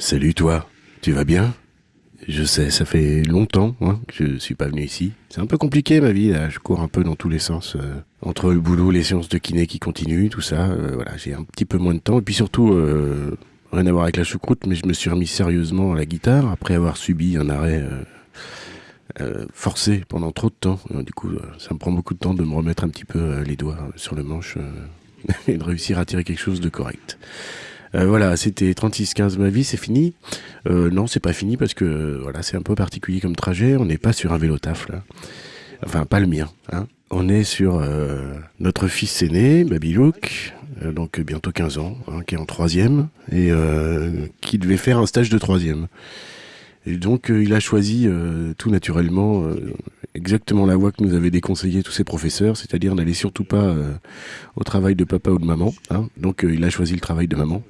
Salut toi, tu vas bien? Je sais, ça fait longtemps hein, que je suis pas venu ici. C'est un peu compliqué ma vie, je cours un peu dans tous les sens. euh, entre le boulot, les séances de kiné qui continuent, tout ça, euh, j'ai un petit peu moins de temps. Et puis surtout, euh, rien à voir avec la choucroute, mais je me suis remis sérieusement à la guitare après avoir subi un arrêt forcé pendant trop de temps. Du coup, ça me prend beaucoup de temps de me remettre un petit peu les doigts sur le manche et de réussir à tirer quelque chose de correct. Euh, voilà, c'était 36-15 ma vie, c'est fini. Euh, non, c'est pas fini parce que voilà, c'est un peu particulier comme trajet. On n'est pas sur un vélo taf là. Enfin, pas le mien. Hein. On est sur euh, notre fils aîné, Babylook, euh, donc bientôt 15 ans, hein, qui est en troisième et qui devait faire un stage de troisième. Et donc, il a choisi tout naturellement exactement la voie que nous avaient déconseillé tous ses professeurs, c'est-à-dire n'aller surtout pas euh, au travail de papa ou de maman. hein. Donc, euh, il a choisi le travail de maman.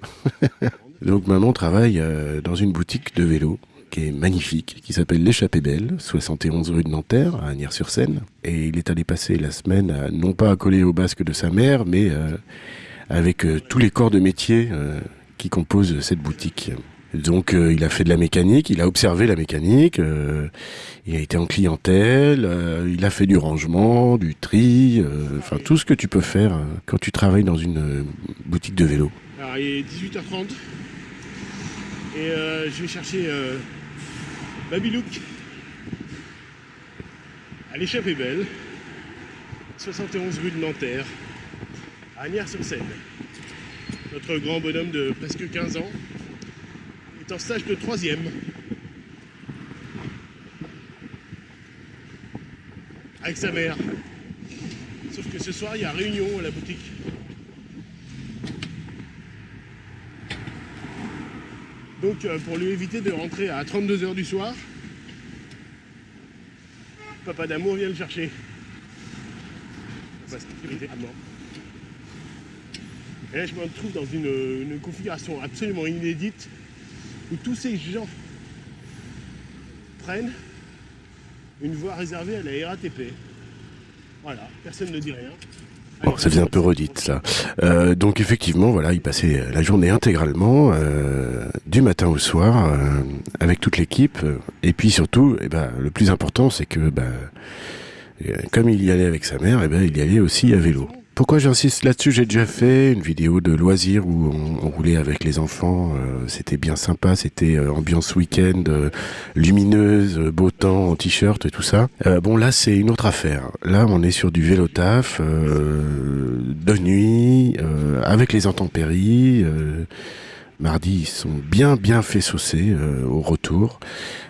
donc, maman travaille euh, dans une boutique de vélo qui est magnifique, qui s'appelle L'Échappée Belle, 71 rue de Nanterre, à Agnières-sur-Seine. Et il est allé passer la semaine, non pas coller au basque de sa mère, mais avec tous les corps de métier qui composent cette boutique. Donc euh, il a fait de la mécanique, il a observé la mécanique, euh, il a été en clientèle, euh, il a fait du rangement, du tri, enfin tout ce que tu peux faire quand tu travailles dans une boutique de vélo. Alors il est 18h30 et je vais chercher Babylook à l'échappée belle, 71 rue de Nanterre, à Agnières-sur-Seine. Notre grand bonhomme de presque 15 ans stage de troisième. Avec sa mère. Sauf que ce soir il y a réunion à la boutique. Donc euh, pour lui éviter de rentrer à 32h du soir, Papa d'amour vient le chercher. À mort. Et là je me retrouve dans une configuration absolument inédite où tous ces gens prennent une voie réservée à la RATP. Voilà, personne ne dit rien. Bon, ça faisait un peu redite ça. Euh, donc effectivement, voilà, il passait la journée intégralement, euh, du matin au soir, euh, avec toute l'équipe. Et puis surtout, eh ben, le plus important, c'est que, ben, comme il y allait avec sa mère, eh ben, il y allait aussi à vélo. Pourquoi j'insiste là-dessus? J'ai déjà fait une vidéo de loisirs où on, roulait avec les enfants. euh, c'était bien sympa. C'était euh, ambiance week-end, euh, lumineuse, beau temps, en t-shirt et tout ça. Bon, là, c'est une autre affaire. Là, on est sur du vélo taf, de nuit, avec les intempéries. Mardi, ils sont bien, bien fait saucer euh, au retour.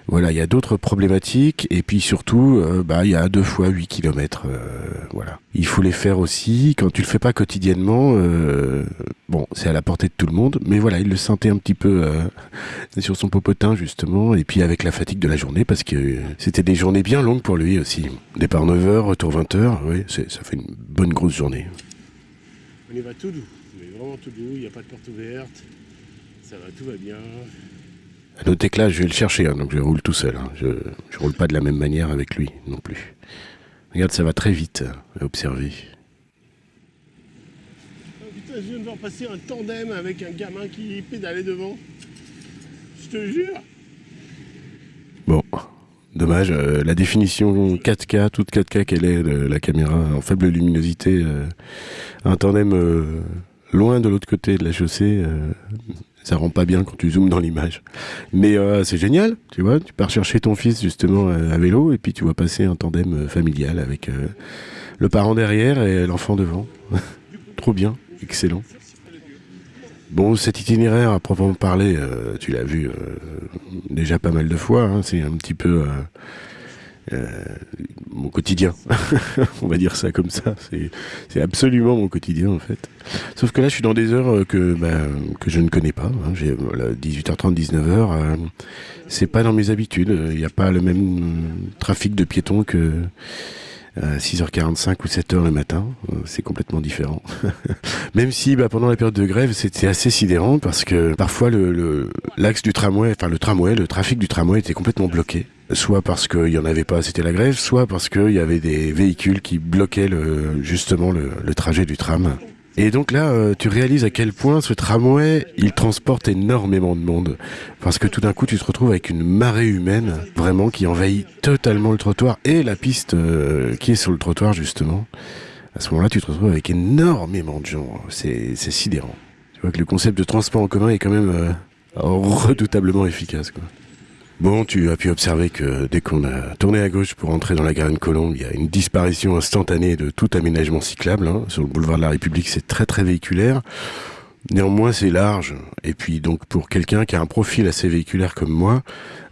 Voilà, il y a d'autres problématiques. Et puis surtout, euh, bah, il y a deux fois 8 kilomètres. euh, voilà. Il faut les faire aussi. Quand tu le fais pas quotidiennement, bon, c'est à la portée de tout le monde. Mais voilà, il le sentait un petit peu sur son popotin, justement. Et puis avec la fatigue de la journée, parce que c'était des journées bien longues pour lui aussi. Départ 9h, retour 20h. Oui, ça fait une bonne grosse journée. On y va tout doux, mais vraiment tout doux, il n'y a pas de porte ouverte, ça va, tout va bien. À noter que là, je vais le chercher, hein, donc je roule tout seul. hein. Je, je roule pas de la même manière avec lui non plus. Regarde, ça va très vite à observer. Oh putain, je viens de voir passer un tandem avec un gamin qui pédalait devant. Je te jure. Bon, dommage, euh, la définition 4K, toute 4K qu'elle est, la caméra en faible luminosité, euh, un tandem euh, loin de l'autre côté de la chaussée, euh, ça rend pas bien quand tu zoomes dans l'image. Mais euh, c'est génial, tu vois, tu pars chercher ton fils justement euh, à vélo et puis tu vois passer un tandem euh, familial avec le parent derrière et l'enfant devant. Trop bien, excellent. Bon, cet itinéraire, à proprement parler, tu l'as vu déjà pas mal de fois. hein, c'est un petit peu euh, euh, mon quotidien. On va dire ça comme ça. C'est, absolument mon quotidien en fait. Sauf que là, je suis dans des heures euh, que bah, que je ne connais pas. hein. J'ai voilà, 18h30, 19h. euh, c'est pas dans mes habitudes. Il n'y a pas le même euh, trafic de piétons que à 6h45 ou 7h le matin. Euh, C'est complètement différent. Même si bah, pendant la période de grève, c'était assez sidérant parce que parfois l'axe du tramway, enfin le tramway, le trafic du tramway était complètement bloqué. Soit parce qu'il y en avait pas, c'était la grève, soit parce qu'il y avait des véhicules qui bloquaient le, justement le, le trajet du tram. Et donc là, euh, tu réalises à quel point ce tramway, il transporte énormément de monde. Parce que tout d'un coup, tu te retrouves avec une marée humaine, vraiment, qui envahit totalement le trottoir et la piste euh, qui est sur le trottoir, justement. À ce moment-là, tu te retrouves avec énormément de gens. C'est sidérant. Tu vois que le concept de transport en commun est quand même euh, redoutablement efficace, quoi. Bon, tu as pu observer que dès qu'on a tourné à gauche pour entrer dans la Garenne Colombe, il y a une disparition instantanée de tout aménagement cyclable. Hein. Sur le boulevard de la République, c'est très très véhiculaire. Néanmoins, c'est large. Et puis, donc, pour quelqu'un qui a un profil assez véhiculaire comme moi,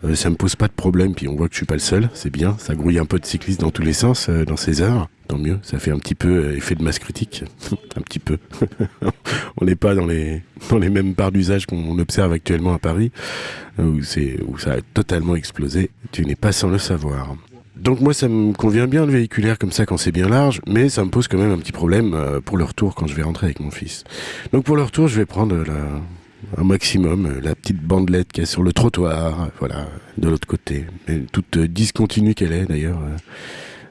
euh, ça me pose pas de problème. Puis, on voit que je suis pas le seul. C'est bien. Ça grouille un peu de cyclistes dans tous les sens euh, dans ces heures. Tant mieux. Ça fait un petit peu euh, effet de masse critique. un petit peu. on n'est pas dans les, dans les mêmes parts d'usage qu'on observe actuellement à Paris, où où ça a totalement explosé. Tu n'es pas sans le savoir. Donc moi ça me convient bien le véhiculaire comme ça quand c'est bien large, mais ça me pose quand même un petit problème euh, pour le retour quand je vais rentrer avec mon fils. Donc pour le retour je vais prendre un maximum euh, la petite bandelette qui est sur le trottoir, voilà, de l'autre côté, toute discontinue qu'elle est d'ailleurs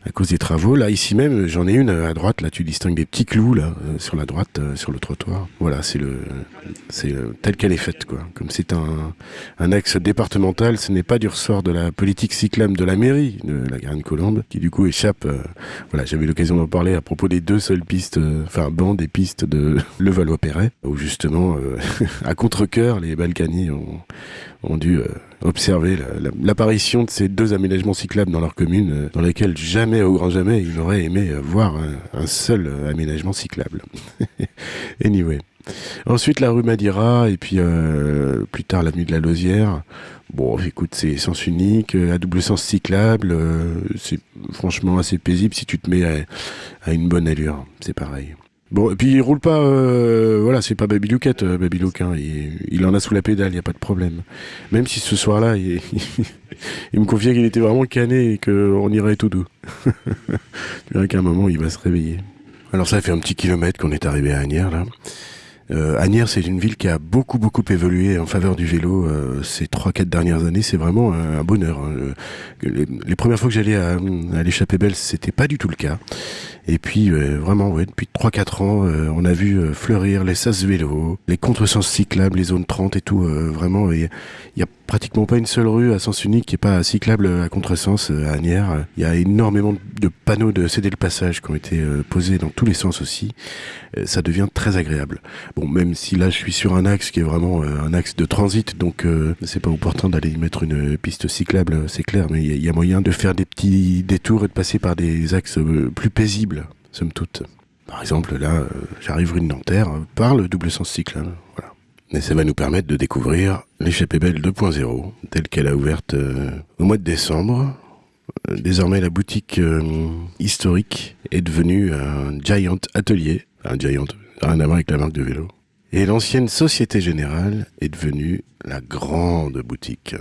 à cause des travaux. Là, ici même, j'en ai une à droite. Là, tu distingues des petits clous là euh, sur la droite, euh, sur le trottoir. Voilà, c'est le, c'est euh, tel qu'elle est faite, quoi. Comme c'est un, un axe départemental, ce n'est pas du ressort de la politique cyclable de la mairie de la Grande Colombe, qui du coup échappe. voilà, j'avais l'occasion d'en parler à propos des deux seules pistes, enfin bancs des pistes de Levallois-Perret, où justement, à contre-cœur, les Balkany ont, ont dû observer l'apparition de ces deux aménagements cyclables dans leur commune, euh, dans lesquels jamais, au grand jamais, ils n'auraient aimé voir un, seul aménagement cyclable. anyway. Ensuite, la rue Madira, et puis euh, plus tard l'avenue de la Lausière. Bon, écoute, c'est sens unique, euh, à double sens cyclable, c'est franchement assez paisible si tu te mets à une bonne allure, c'est pareil. Bon, et puis il roule pas, euh, voilà, c'est pas Baby Louquette, euh, Baby Louquin, il, en a sous la pédale, il y a pas de problème. Même si ce soir-là, il, me confiait qu'il était vraiment cané et qu'on irait tout doux. tu verras qu'à un moment, il va se réveiller. Alors ça fait un petit kilomètre qu'on est arrivé à Agnières, là. Euh, Agnières, c'est une ville qui a beaucoup beaucoup évolué en faveur du vélo ces trois quatre dernières années. C'est vraiment un, bonheur. Hein. Les, les, premières fois que j'allais à, à l'échappée belle, c'était pas du tout le cas. Et puis euh, vraiment, depuis 3-4 ans, euh, on a vu euh, fleurir les sas vélos, les contresens cyclables, les zones 30 et tout. vraiment, il y, a pratiquement pas une seule rue à sens unique qui est pas cyclable à contresens à Agnières. Il y a énormément de panneaux de céder le passage qui ont été posés dans tous les sens aussi. ça devient très agréable. Bon, même si là je suis sur un axe qui est vraiment un axe de transit, donc c'est pas opportun d'aller y mettre une piste cyclable, c'est clair, mais il y, a moyen de faire des petits détours et de passer par des axes plus paisibles Par exemple, là, euh, j'arrive rue de Nanterre euh, par le double sens cycle. Voilà. Et ça va nous permettre de découvrir l'échappée belle 2.0, telle qu'elle a ouverte euh, au mois de décembre. désormais, la boutique historique est devenue un Giant Atelier. Un Giant, rien à voir avec la marque de vélo. Et l'ancienne Société Générale est devenue la grande boutique.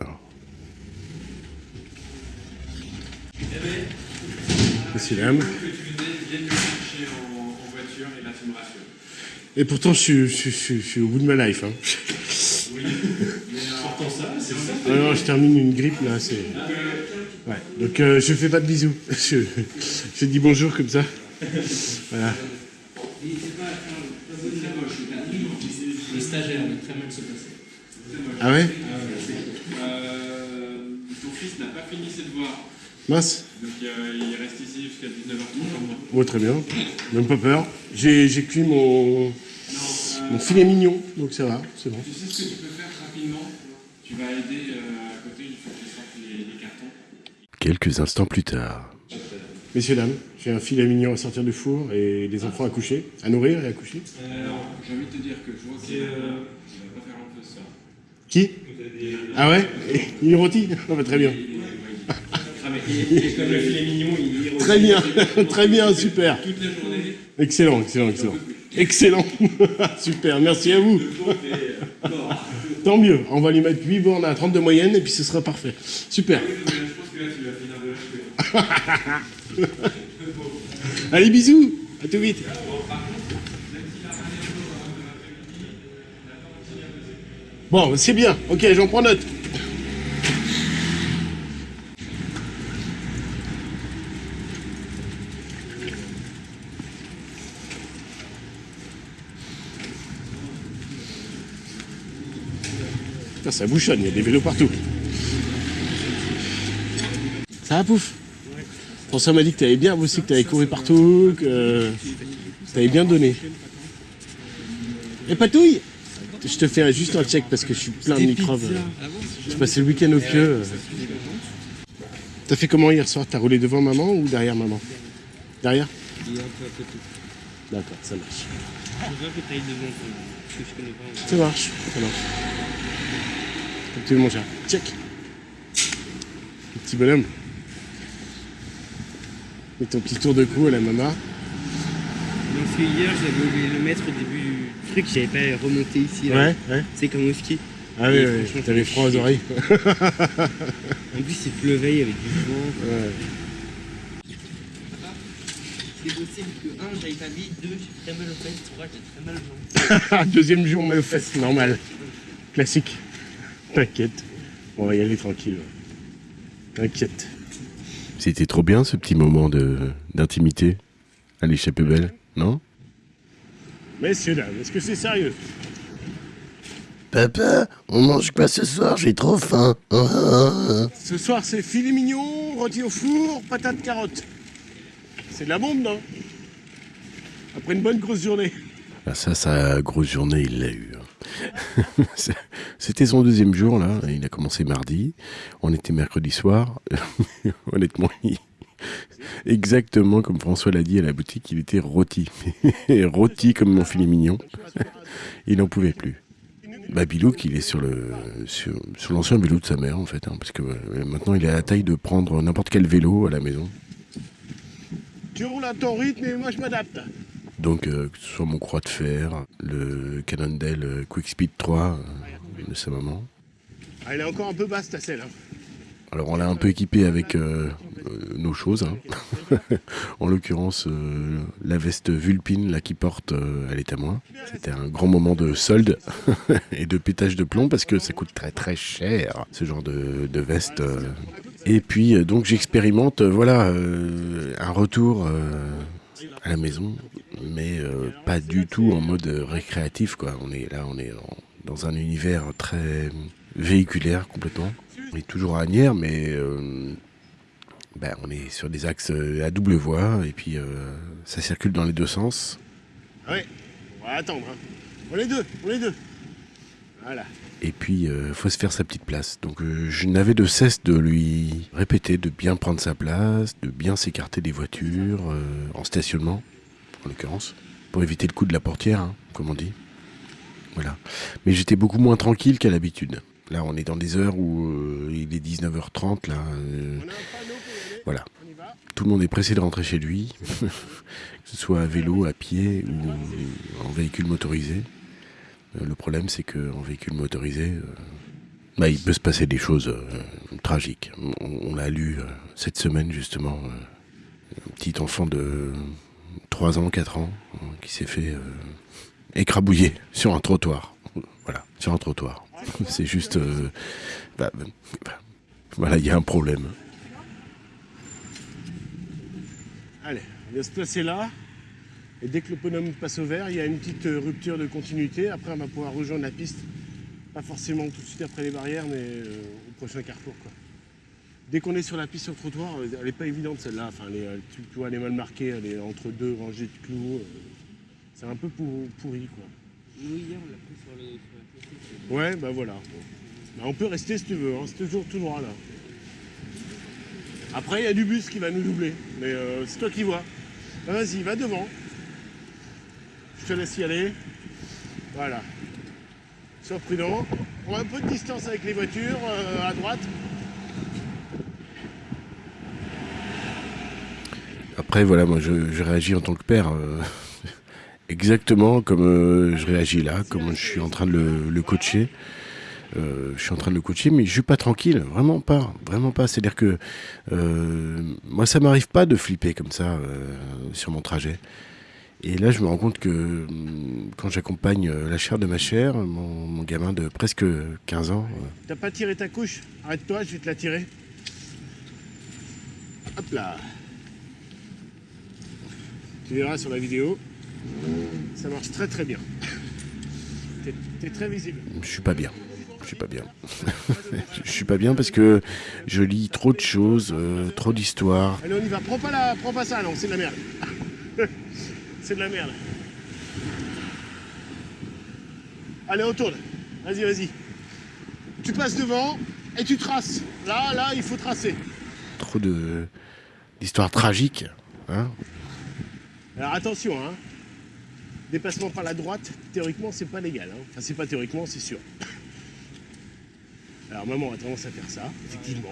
Merci, Et pourtant, je, je, je, je, suis au bout de ma life. Hein. Oui, mais pourtant ça, c'est ça. Ah non, je termine une grippe là. C'est... Ouais. Donc euh, je fais pas de bisous. Je, je dis bonjour comme ça. Voilà. Le stagiaire, mais très mal se passer. Ah ouais? Euh, Ton fils n'a pas fini ses devoirs. Mince. Donc euh, il reste ici jusqu'à 19h30 Bon, très bien. Même pas peur. J'ai, j'ai cuit mon, mon filet mignon, donc ça va, c'est bon. Tu sais ce que tu peux faire rapidement? Tu vas aider euh, à côté, il faut que tu sortes les, les, cartons. Quelques instants plus tard. Messieurs, dames, j'ai un filet mignon à sortir du four et des enfants à coucher, à nourrir et à coucher. Euh, alors, j'ai envie de te dire que je vois qu'il euh, va pas faire un peu ça. Qui? Ah ouais? Il est rôti? Non, mais très bien. Comme le filet mignon, il Très bien, très bien, super. Toute la journée. Excellent, excellent, excellent. Excellent. Super, merci à vous. Tant mieux. On va lui mettre 8 bornes à 32 moyenne et puis ce sera parfait. Super. Allez, bisous. À tout vite. Bon, c'est bien. Ok, j'en prends note. Ça bouchonne, il y a des vélos partout. Ça va, pouf François m'a dit que t'avais bien bossé, que t'avais couru partout, que t'avais bien donné. Et patouille Je te fais juste un check parce que je suis plein de microbes. J'ai passé le week-end au pieu. T'as fait comment hier soir? T'as roulé devant maman ou derrière maman? Derrière? D'accord, ça marche. Ça marche, ça marche. Comme tu veux manger. Check. Le petit bonhomme. Et ton petit tour de cou à la maman. Parce que hier, j'avais oublié de le mettre au début du truc, j'avais pas remonté ici. Là. Ouais, ouais. C'est comme au ski. Ah oui, oui, t'avais froid aux oreilles. En plus, il pleuvait, avait du vent. Ouais. C'est possible que, un, j'aille pas vite, deux, j'ai très mal aux fesses, trois, j'ai très mal aux jambes. Deuxième jour, mal aux fesses, normal. Classique. T'inquiète. On va y aller tranquille. T'inquiète. C'était trop bien ce petit moment de d'intimité à l'échappée belle, non? Messieurs, dames, est-ce que c'est sérieux? Papa, on mange quoi ce soir? J'ai trop faim. Ce soir, c'est filet mignon, rôti au four, patates carottes. C'est de la bombe, non? Après une bonne grosse journée. Ah, ça, sa grosse journée, il l'a eu. C'était son deuxième jour, là. Il a commencé mardi. On était mercredi soir. Honnêtement, il- exactement comme François l'a dit à la boutique, il était rôti. rôti comme mon filet mignon. Il n'en pouvait plus. Bah, Bilouk, il est sur le sur, sur l'ancien vélo de sa mère, en fait. hein, parce que euh, maintenant, il est à la taille de prendre n'importe quel vélo à la maison. Tu roules à ton rythme et moi je m'adapte. Donc, euh, que ce soit mon croix de fer, le Cannondale euh, Quickspeed 3 euh, de sa maman. Ah, elle est encore un peu basse ta selle. hein. Alors, on l'a un peu équipé avec nos choses. hein. en l'occurrence, la veste Vulpine, là, qui porte, elle est à moi. C'était un grand moment de solde et de pétage de plomb parce que ça coûte très très cher, ce genre de, de veste. Et puis, donc, j'expérimente, voilà, euh, un retour euh, à la maison, mais euh, pas du tout en mode récréatif, quoi. On est là, on est dans un univers très véhiculaire complètement. On est toujours à Agnières, mais euh, ben, on est sur des axes euh, à double voie et puis euh, ça circule dans les deux sens. Ah ouais, on va attendre. hein. On est deux, on est deux. Voilà. Et puis, il faut se faire sa petite place. Donc, euh, je n'avais de cesse de lui répéter de bien prendre sa place, de bien s'écarter des voitures, euh, en stationnement, en l'occurrence, pour éviter le coup de la portière, hein, comme on dit. Voilà. Mais j'étais beaucoup moins tranquille qu'à l'habitude. Là, on est dans des heures où euh, il est 19h30, là. euh, voilà. Tout le monde est pressé de rentrer chez lui, que ce soit à vélo, à pied ou en véhicule motorisé. Euh, Le problème, c'est qu'en véhicule motorisé, bah, il peut se passer des choses tragiques. On, on l'a lu cette semaine, justement. un petit enfant de 3 ans, 4 ans, euh, qui s'est fait euh, écrabouiller sur un trottoir. Voilà, sur un trottoir. C'est juste... euh, bah, bah, voilà, il y a un problème. Allez, on vient se placer là. Et dès que le bonhomme passe au vert, il y a une petite rupture de continuité. Après, on va pouvoir rejoindre la piste. Pas forcément tout de suite après les barrières, mais au prochain carrefour. Dès qu'on est sur la piste sur le trottoir, euh, elle n'est pas évidente celle-là. Enfin, elle est, euh, tu, tu vois, elle est mal marquée, elle est entre deux rangées de clous. euh, c'est un peu pour- pourri. Quoi. Nous, hier, on l'a pris sur, le, sur la piste. Ouais, bah voilà. Bah, on peut rester si tu veux, hein. c'est toujours tout droit là. Après, il y a du bus qui va nous doubler, mais euh, c'est toi qui vois. Bah, Vas-y, va devant. Je te laisse y aller. Voilà. Sois prudent. On a un peu de distance avec les voitures euh, à droite. Après, voilà, moi, je, réagis en tant que père euh, exactement comme euh, je réagis là, comme je suis en train de le, coacher. Euh, je suis en train de le coacher, mais je suis pas tranquille, vraiment pas, vraiment pas. C'est-à-dire que moi, ça m'arrive pas de flipper comme ça sur mon trajet. Et là, je me rends compte que hum, quand j'accompagne la chair de ma chair, mon, mon gamin de presque 15 ans, T'as pas tiré ta couche? Arrête-toi, je vais te la tirer. Hop là. Tu verras sur la vidéo. Ça marche très très bien. T'es- très visible. je suis pas bien. je suis pas bien. je suis pas bien parce que je lis trop de choses, euh, trop d'histoires. Allez, on y va. Prends pas, la... Prends pas ça, non, c'est de la merde. c'est de la merde. Allez, on tourne. Vas-y, vas-y. Tu passes devant et tu traces. Là, là, il faut tracer. Trop de d'histoires tragiques. Hein Alors attention, hein. Dépassement par la droite, théoriquement, c'est pas légal. Hein. Enfin, c'est pas théoriquement, c'est sûr. Alors maman a tendance à faire ça, effectivement.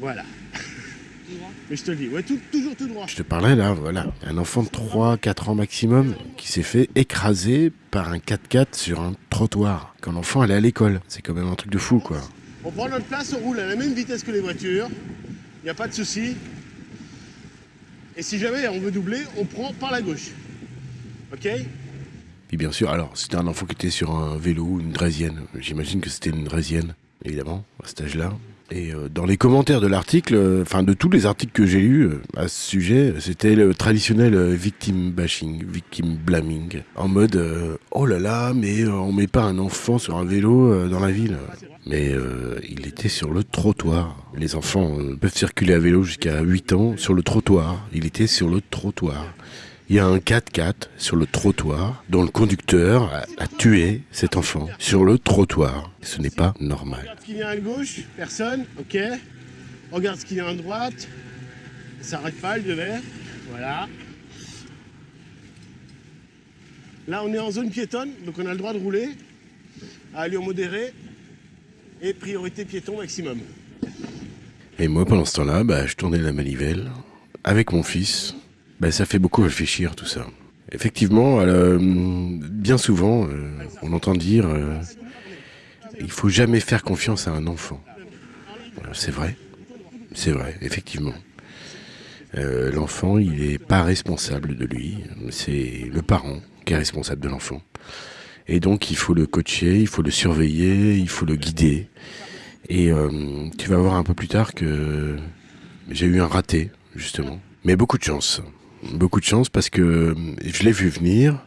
Voilà. Mais je te le dis, ouais, tout- toujours tout droit. Je te parlais là, voilà. Un enfant de 3-4 ans maximum qui s'est fait écraser par un 4x4 sur un trottoir quand l'enfant allait à l'école. C'est quand même un truc de fou quoi. On prend notre place, on roule à la même vitesse que les voitures. Il n'y a pas de souci. Et si jamais on veut doubler, on prend par la gauche. Ok? Puis bien sûr, alors c'était un enfant qui était sur un vélo, une draisienne. J'imagine que c'était une draisienne, évidemment, à cet âge-là. Et euh, dans les commentaires de l'article, euh, enfin de tous les articles que j'ai lus euh, à ce sujet, c'était le traditionnel victim bashing, victim blaming, en mode oh là là, mais on met pas un enfant sur un vélo dans la ville. Mais euh, il était sur le trottoir. Les enfants peuvent circuler à vélo jusqu'à 8 ans sur le trottoir. Il était sur le trottoir. Il y a un 4x4 sur le trottoir dont le conducteur a, a tué cet enfant sur le trottoir. Ce n'est pas normal. Regarde ce qu'il y a à gauche, personne, ok. Regarde ce qu'il y a à droite. Ça s'arrête pas, le de vert. Voilà. Là, on est en zone piétonne, donc on a le droit de rouler à allure modérée et priorité piéton maximum. Et moi, pendant ce temps-là, bah, je tournais la manivelle avec mon fils. Bah, ça fait beaucoup réfléchir tout ça. Effectivement, euh, bien souvent, euh, on entend dire euh, il faut jamais faire confiance à un enfant. C'est vrai, c'est vrai, effectivement. Euh, l'enfant, il n'est pas responsable de lui, c'est le parent qui est responsable de l'enfant. Et donc, il faut le coacher, il faut le surveiller, il faut le guider. Et tu vas voir un peu plus tard que j'ai eu un raté, justement. Mais beaucoup de chance. Beaucoup de chance parce que euh, je l'ai vu venir,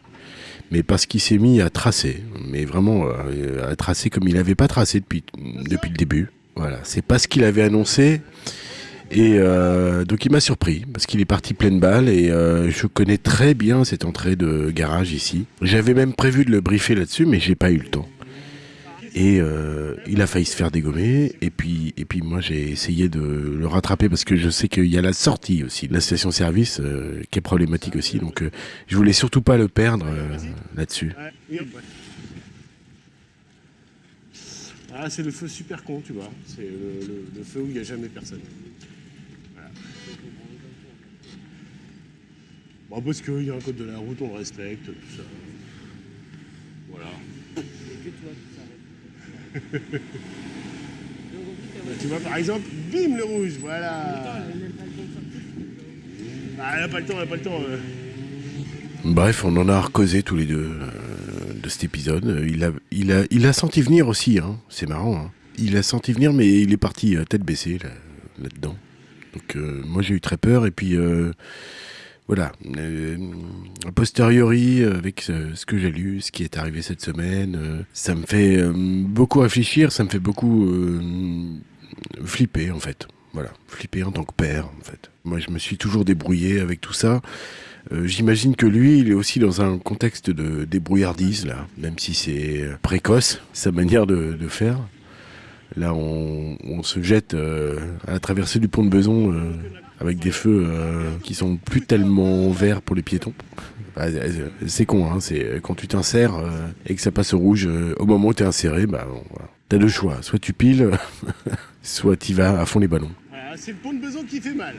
mais parce qu'il s'est mis à tracer. Mais vraiment, euh, à tracer comme il n'avait pas tracé depuis, depuis le début. Voilà, c'est pas ce qu'il avait annoncé. Et euh, donc il m'a surpris parce qu'il est parti pleine balle et je connais très bien cette entrée de garage ici. J'avais même prévu de le briefer là-dessus, mais j'ai pas eu le temps. Et euh, il a failli se faire dégommer. Et puis, et puis moi, j'ai essayé de le rattraper parce que je sais qu'il y a la sortie aussi de la station-service euh, qui est problématique aussi. Donc, euh, je voulais surtout pas le perdre euh, là-dessus. Ah, c'est le feu super con, tu vois. C'est le, le- le feu où il n'y a jamais personne. Voilà. Bon, parce qu'il y a un code de la route, on le respecte, tout ça. Voilà. Bah, tu vois, par exemple, bim le rouge, voilà. Ah, elle n'a pas le temps, elle n'a pas le temps. euh. Bref, on en a causé tous les deux euh, de cet épisode. Euh, Il a, il a, il a senti venir aussi. Hein. C'est marrant. hein. Il a senti venir, mais il est parti euh, tête baissée là, là-dedans. Donc euh, moi j'ai eu très peur et puis euh, voilà. Euh, a posteriori, euh, avec ce, ce que j'ai lu, ce qui est arrivé cette semaine, euh, ça me fait euh, beaucoup réfléchir, ça me fait beaucoup euh, flipper en fait. Voilà, flipper en tant que père en fait. Moi je me suis toujours débrouillé avec tout ça. Euh, J'imagine que lui, il est aussi dans un contexte de débrouillardise, là, même si c'est euh, précoce, sa manière de, faire. Là, on, se jette euh, à la traversée du pont de Beson euh, avec des feux euh, qui sont plus tellement verts pour les piétons. Bah, euh, c'est con, hein, c'est quand tu t'insères euh, et que ça passe au rouge, au moment où tu es inséré, bah, bon, voilà. t'as deux choix. Soit tu piles, soit tu vas à fond les ballons. C'est le pont de besoin qui fait mal.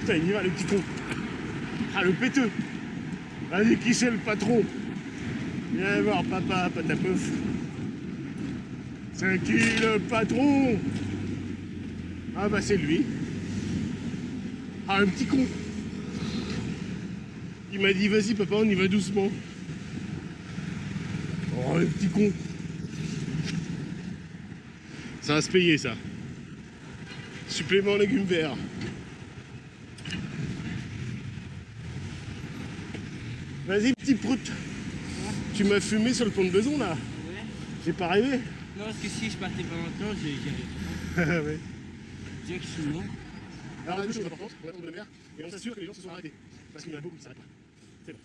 Putain, il y va le petit con. Ah, le péteux. Vas-y, qui c'est le patron? Viens voir papa, patapouf. C'est qui le patron? Ah bah c'est lui. Ah, un petit con. Il m'a dit, vas-y papa, on y va doucement. Oh, le petit con. Ça va se payer, ça. Supplément légumes verts. Vas-y, petit prout. Tu m'as fumé sur le pont de Beson, là J'ai pas rêvé Non, parce que si je partais pas maintenant, je dirais. Ah ouais. Que je suis né. Alors, on a deux choses importantes. On attend de mer et on s'assure que les gens se sont arrêtés. Parce qu'il y en a beaucoup qui s'arrêtent pas. C'est bon.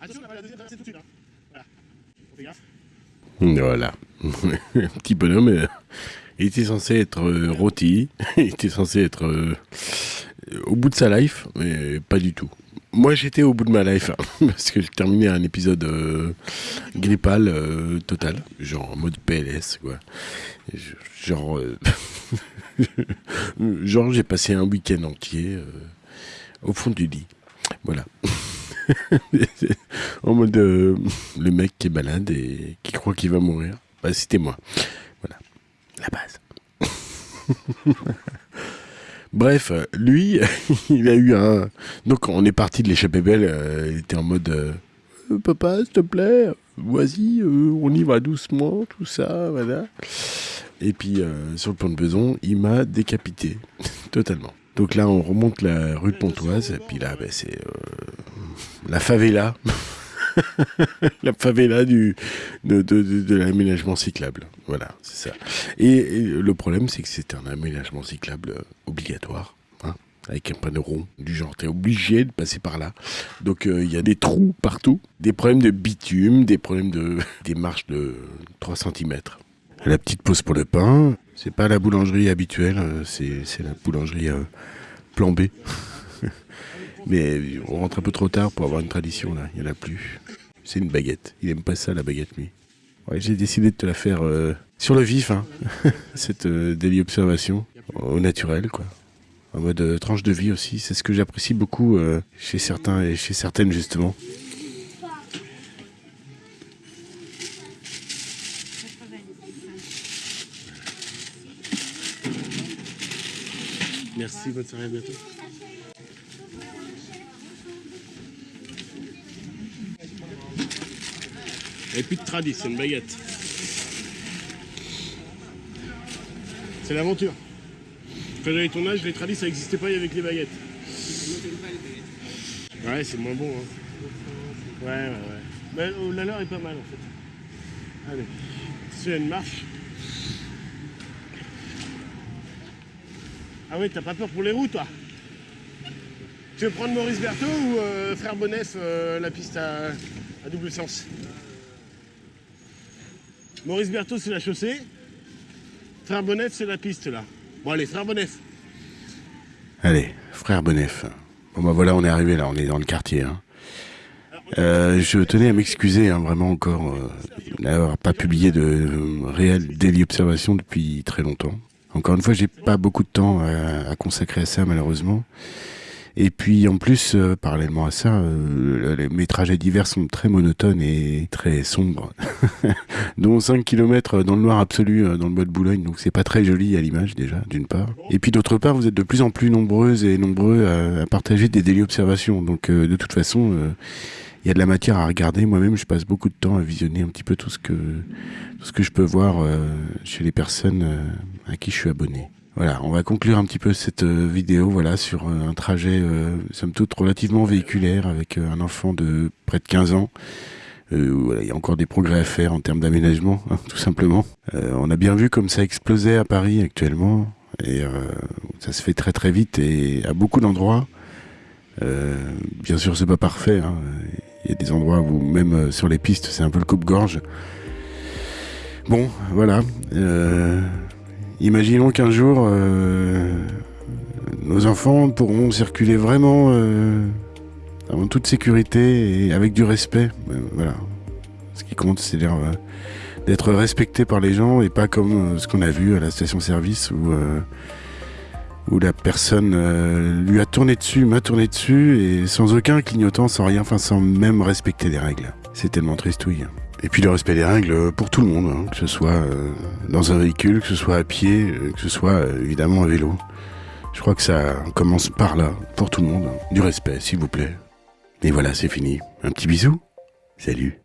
Attention, on a la deuxième traversée tout de suite. Hein. Voilà. On fait gaffe. Voilà. Un petit bonhomme. euh, il était censé être euh, rôti. il était censé être euh, au bout de sa life, mais pas du tout. Moi, j'étais au bout de ma life, hein, parce que j'ai terminé un épisode euh, grippal euh, total, genre en mode PLS, quoi. Genre, euh, genre j'ai passé un week-end entier au fond du lit. Voilà. en mode le mec qui est malade et qui croit qu'il va mourir. Bah, c'était moi. Voilà. La base. Bref, lui, il a eu un. Donc, on est parti de l'échappée belle. euh, il était en mode euh, Papa, s'il te plaît, vas-y, euh, on y va doucement, tout ça, voilà. Et puis, sur le pont de Beson, il m'a décapité, totalement. Donc là, on remonte la rue de Pontoise, et puis là, ben, c'est la favela. la favela du, de, de, l'aménagement cyclable. Voilà, c'est ça. Et, le problème, c'est que c'est un aménagement cyclable euh, obligatoire. hein, avec un panneau rond, du genre, t'es obligé de passer par là. Donc euh, il y a des trous partout, des problèmes de bitume, des problèmes de des marches de 3 cm. La petite pause pour le pain, c'est pas la boulangerie habituelle, euh, c'est c'est la boulangerie euh, plan B. Mais on rentre un peu trop tard pour avoir une tradition là, il n'y en a plus. C'est une baguette. Il aime pas ça la baguette lui. Ouais, j'ai décidé de te la faire euh, sur le vif, hein. cette euh, daily observation, au naturel quoi. En mode euh, tranche de vie aussi, c'est ce que j'apprécie beaucoup euh, chez certains et chez certaines justement. Merci, bonne soirée, à bientôt. Et plus de tradis, c'est une baguette. C'est l'aventure. Quand j'avais ton âge, les tradis, ça n'existait pas avec les baguettes. Ouais, c'est moins bon. Hein. Ouais, ouais, ouais. Mais euh, la leur est pas mal en fait. Allez, c'est une marche. Ah oui, t'as pas peur pour les roues, toi? Tu veux prendre Maurice Berthaud ou euh, Frère Bonnef, euh, la piste à double sens? Maurice Berthaud, c'est la chaussée. Frère Bonnef, c'est la piste, là. Bon, allez, Frère Bonnef. Allez, frère Bonnef. Bon bah voilà, on est arrivé là, on est dans le quartier. hein. Euh, je tenais à m'excuser hein, vraiment encore euh, d'avoir pas publié de euh, réel daily observation depuis très longtemps. Encore une fois, j'ai pas beaucoup de temps à consacrer à ça malheureusement. Et puis en plus, euh, parallèlement à ça, euh, mes trajets d'hiver sont très monotones et très sombres, dont 5 km dans le noir absolu euh, dans le bois de Boulogne, donc c'est pas très joli à l'image déjà, d'une part. Et puis d'autre part, vous êtes de plus en plus nombreuses et nombreux à, partager des délits observations, donc de toute façon, il y a de la matière à regarder. Moi-même, je passe beaucoup de temps à visionner un petit peu tout ce que, ce que je peux voir chez les personnes à qui je suis abonné. Voilà, on va conclure un petit peu cette euh, vidéo voilà, sur euh, un trajet, euh, somme toute, relativement véhiculaire avec un enfant de près de 15 ans. Il y a encore des progrès à faire en termes d'aménagement, hein, tout simplement. On a bien vu comme ça explosait à Paris actuellement, et ça se fait très très vite et à beaucoup d'endroits. Bien sûr, c'est pas parfait. hein. Il y a des endroits où même sur les pistes, c'est un peu le coupe-gorge. Bon, voilà. Imaginons qu'un jour, euh, nos enfants pourront circuler vraiment euh, en toute sécurité et avec du respect. Euh, voilà. Ce qui compte, c'est d'être respecté par les gens et pas comme ce qu'on a vu à la station-service où, où la personne lui a tourné dessus, m'a tourné dessus et sans aucun clignotant, sans rien, enfin sans même respecter les règles. C'est tellement tristouille. Et puis le respect des règles euh, pour tout le monde, hein, que ce soit euh, dans un véhicule, que ce soit à pied, euh, que ce soit évidemment à vélo. Je crois que ça commence par là, pour tout le monde. Du respect, s'il vous plaît. Et voilà, c'est fini. Un petit bisou. Salut.